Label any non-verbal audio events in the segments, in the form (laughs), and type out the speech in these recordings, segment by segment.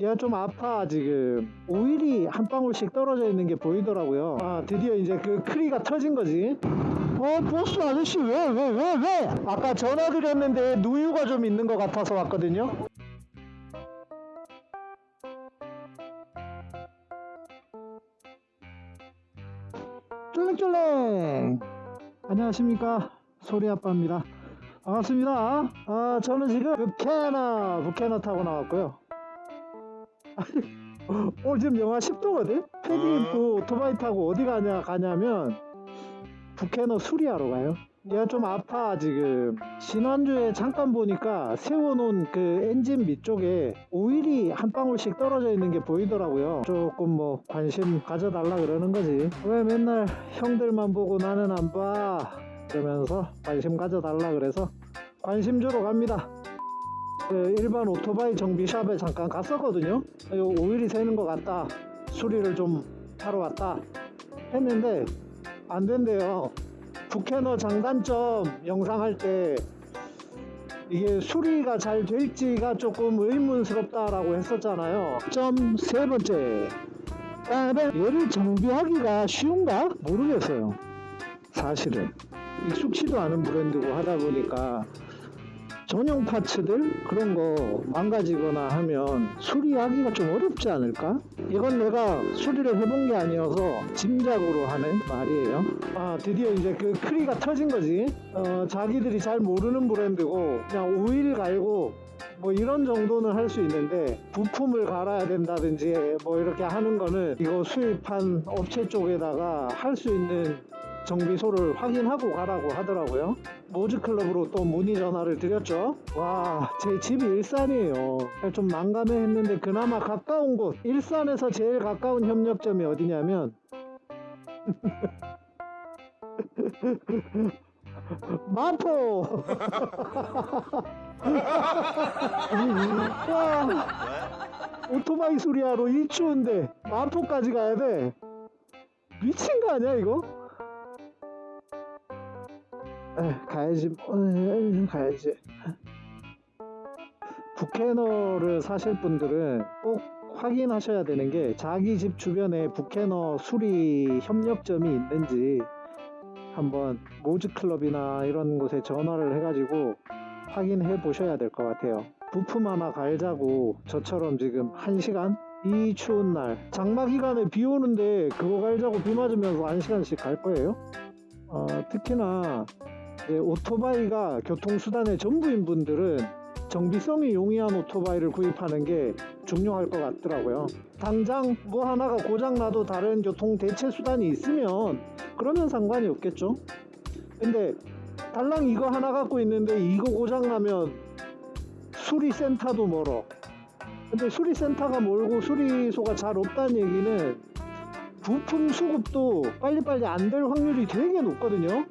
얘가 좀 아파 지금. 오일이 한 방울씩 떨어져 있는 게 보이더라고요. 아 드디어 이제 그 크리가 터진 거지. 어 보스 아저씨 왜왜 왜 왜, 아까 전화 드렸는데 누유가 좀 있는 것 같아서 왔거든요. 쫄랭쫄랭 안녕하십니까. 소리아빠입니다. 반갑습니다. 아 저는 지금 부캐너 부캐너 타고 나왔고요 오늘 지금 영하 10도거든? 패딩 입고 오토바이 타고 어디 가냐 가냐면 부캐너 수리하러 가요. 얘가 좀 아파 지금. 지난주에 잠깐 보니까 세워놓은 그 엔진 밑쪽에 오일이 한 방울씩 떨어져 있는 게 보이더라고요. 조금 뭐 관심 가져달라 그러는 거지. 왜 맨날 형들만 보고 나는 안 봐? 그러면서 관심 가져달라 그래서 관심 주러 갑니다 그 일반 오토바이 정비샵에 잠깐 갔었거든요 이거 오일이 새는 것 같다 수리를 좀 하러 왔다 했는데 안 된대요 부캐너 장단점 영상 할 때 이게 수리가 잘 될지가 조금 의문스럽다라고 했었잖아요. 점 세 번째. 얘를 정비하기가 쉬운가? 모르겠어요. 사실은. 익숙치도 않은 브랜드고 하다 보니까 전용 파츠들 그런 거 망가지거나 하면 수리하기가 좀 어렵지 않을까? 이건 내가 수리를 해본 게 아니어서 짐작으로 하는 말이에요. 아 드디어 이제 그 크리가 터진 거지. 어, 자기들이 잘 모르는 브랜드고 그냥 오일 갈고 뭐 이런 정도는 할 수 있는데 부품을 갈아야 된다든지 뭐 이렇게 하는 거는 이거 수입한 업체 쪽에다가 할 수 있는 정비소를 확인하고 가라고 하더라고요. 모즈클럽으로 또 문의 전화를 드렸죠. 와, 제 집이 일산이에요. 좀 난감해 했는데 그나마 가까운 곳, 일산에서 제일 가까운 협력점이 어디냐면 (laughs) 마포! (laughs) 와, 오토바이 수리하러 이 추운데 마포까지 가야 돼. 미친 거 아니야 이거? 에, 가야지. 뭐, 에, 가야지. 부캐너를 사실 분들은 꼭 확인하셔야 되는 게 자기 집 주변에 부캐너 수리 협력점이 있는지 한번 모즈클럽이나 이런 곳에 전화를 해가지고 확인해 보셔야 될 것 같아요. 부품 하나 갈자고 저처럼 지금 1시간? 이 추운 날. 장마 기간에 비 오는데 그거 갈자고 비 맞으면서 1시간씩 갈 거예요? 어, 특히나 오토바이가 교통수단의 전부인 분들은 정비성이 용이한 오토바이를 구입하는 게 중요할 것 같더라고요. 당장 뭐 하나가 고장나도 다른 교통 대체 수단이 있으면 그러면 상관이 없겠죠. 근데 달랑 이거 하나 갖고 있는데 이거 고장나면 수리센터도 멀어. 근데 수리센터가 멀고 수리소가 잘 없다는 얘기는 부품 수급도 빨리빨리 안 될 확률이 되게 높거든요.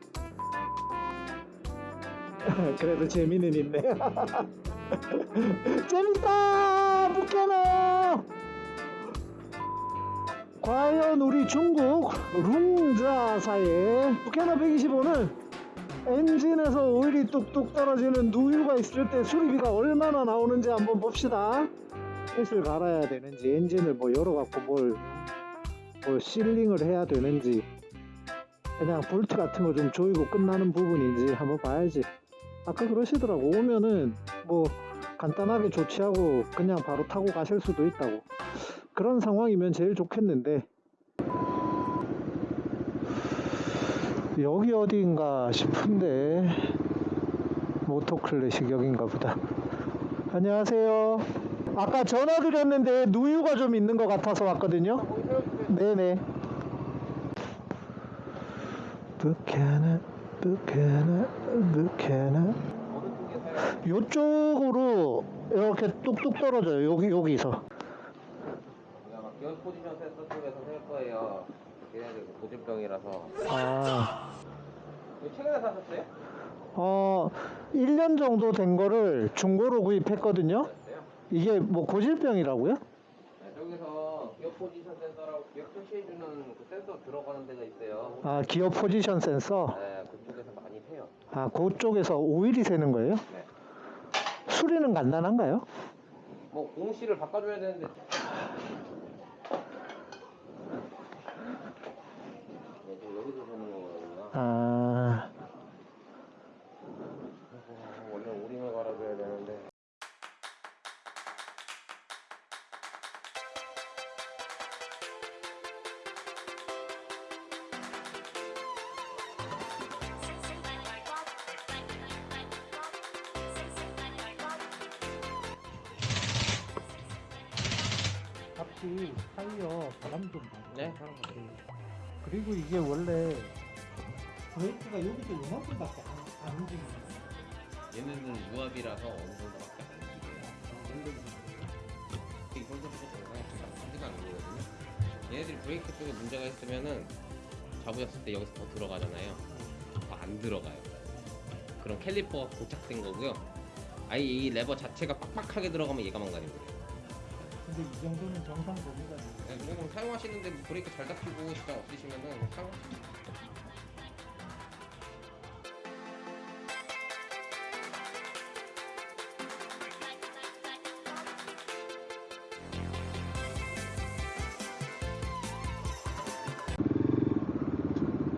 (laughs) 그래도 재미는 있네. (laughs) 재밌다! 부캐너! 과연 우리 중국 룽자사의 부캐너 125는 엔진에서 오일이 뚝뚝 떨어지는 누유가 있을 때 수리비가 얼마나 나오는지 한번 봅시다. 햇을 갈아야 되는지 엔진을 뭐 열어갖고 뭘, 뭘 실링을 해야 되는지 그냥 볼트 같은 거 좀 조이고 끝나는 부분인지 한번 봐야지. 아까 그러시더라고. 오면은 뭐 간단하게 조치하고 그냥 바로 타고 가실 수도 있다고. 그런 상황이면 제일 좋겠는데. 여기 어디인가 싶은데 모토클래식 여긴가 보다. 안녕하세요. 아까 전화 드렸는데 누유가 좀 있는 것 같아서 왔거든요. 네네. 부캐나 부캐나 부캐나 요쪽으로 이렇게 뚝뚝 떨어져요 여기 여기서 포지션 센서 쪽에서 셀 거예요. 걔네들 그 고질병이라서. 아, 최근에 사셨어요? 어 1년 정도 된 거를 중고로 구입했거든요 네. 이게 뭐 고질병이라고요? 네, 저기서 기어 포지션 센서라고 기억 표시해주는 그 센서 들어가는 데가 있어요. 아 기어 포지션 센서 네, 그쪽에서 많이 세요. 아 그쪽에서 오일이 새는 거예요? 네. 수리는 간단한가요? 뭐 공시를 바꿔줘야 되는데. 앞뒤 타이어 바람 좀 봐. 네. 그리고 이게 원래 브레이크가 여기서 요만큼밖에 안, 안 움직이네. 얘네는 무압이라서 어느 정도밖에 안 움직여요. 이 정도 정상에 크지가 않은 거거든요. 얘네들이 브레이크 쪽에 문제가 있으면은 잡으셨을 때 여기서 더 들어가잖아요. 더 안 들어가요. 그럼 캘리퍼가 고착된 거고요. 아예 이 레버 자체가 빡빡하게 들어가면 얘가 거예요. 근데 이 정도는 정상 범위가 네, 뭐 그럼 사용하시는데 뭐 브레이크 잘 잡히고 시간 없으시면은 뭐 사용.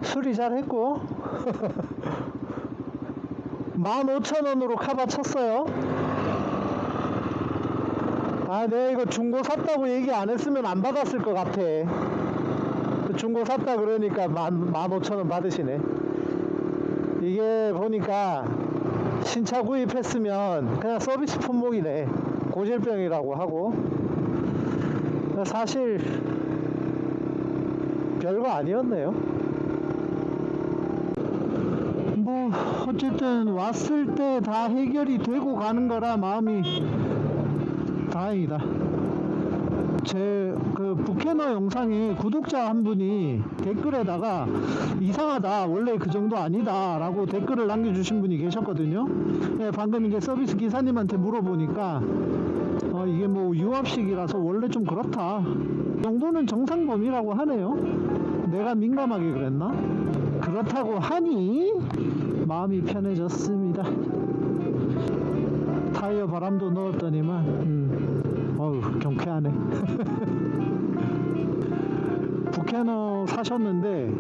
수리 잘 했고 15,000원으로 (laughs) 카바 쳤어요 아 내가 이거 중고 샀다고 얘기 안 했으면 안 받았을 것 같아. 그 중고 샀다 그러니까 15,000원 받으시네. 이게 보니까 신차 구입했으면 그냥 서비스 품목이네. 고질병이라고 하고. 사실 별거 아니었네요. 뭐 어쨌든 왔을 때 다 해결이 되고 가는 거라 마음이 다행이다. 제 그 부캐너 영상에 구독자 한 분이 댓글에다가 이상하다 원래 그 정도 아니다 라고 댓글을 남겨주신 분이 계셨거든요 네, 방금 이제 서비스 기사님한테 물어보니까 어, 이게 뭐 유압식이라서 원래 좀 그렇다 이 정도는 정상 범위라고 하네요 내가 민감하게 그랬나? 그렇다고 하니 마음이 편해졌습니다. 타이어 바람도 넣었더니만, 음, 어우, 경쾌하네. 부캐너 (laughs) 사셨는데,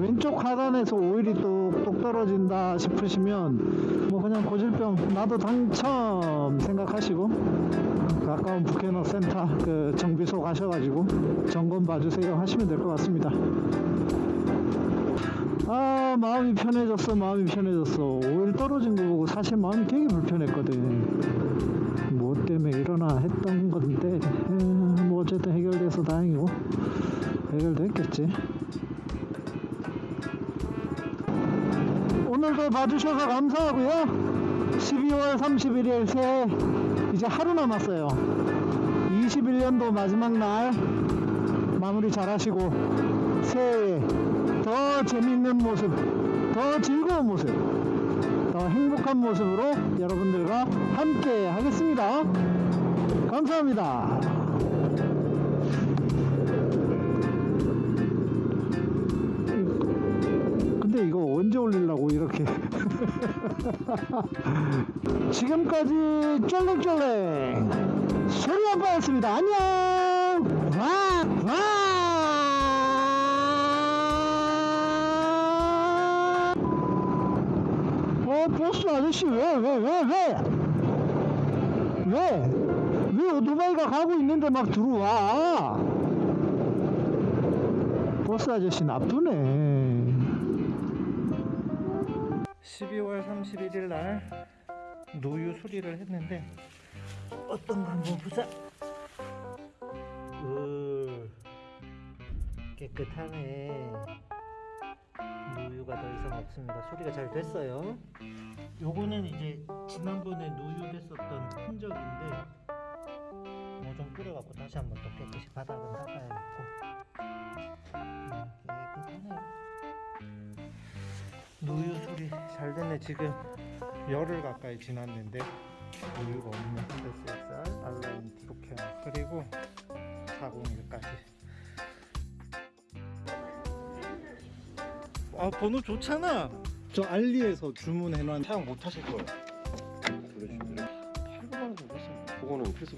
왼쪽 하단에서 오일이 똑똑 떨어진다 싶으시면, 뭐 그냥 고질병, 나도 당첨 생각하시고, 가까운 부캐너 센터 그 정비소 가셔가지고 점검 봐주세요 하시면 될 것 같습니다. 아 마음이 편해졌어 마음이 편해졌어. 오일 떨어진 거 보고 사실 마음이 되게 불편했거든. 뭐 때문에 일어나 했던 건데 에, 뭐 어쨌든 해결돼서 다행이고 해결됐겠지. 오늘도 봐주셔서 감사하고요. 12월 31일 새해 이제 하루 남았어요. 21년도 마지막 날 마무리 잘 하시고 새해에 더 재밌는 모습, 더 즐거운 모습, 더 행복한 모습으로 여러분들과 함께 하겠습니다. 감사합니다. 근데 이거 언제 올리려고 이렇게 (laughs) 지금까지 쫄랭쫄랭 소리 아빠였습니다. 안녕. 와 와. 어 보스 아저씨 왜 왜 왜 왜? 왜? 왜 오토바이가 가고 있는데 막 들어와? 보스 아저씨 나쁘네. 12월 31일 날 노유 수리를 했는데 어떤 거 한번 보자. 으, 깨끗하네. 노유가 더 이상 없습니다. 수리가 잘 됐어요. 요거는 이제 지난번에 노유됐었던 흔적인데 뭐 좀 뿌려갖고 다시 한번 또 깨끗이 바닥은 닦아야겠고 음, 깨끗하네요. 노유 수리 잘 됐네 지금 열흘 가까이 지났는데 노유가 없는 CXR 알라인 부캐너 그리고 401까지 아 번호 좋잖아. 저 알리에서 주문해놓은 사용 못 하실 거예요. 그러시면 8만 원 정도 했습니다. 그거는 필수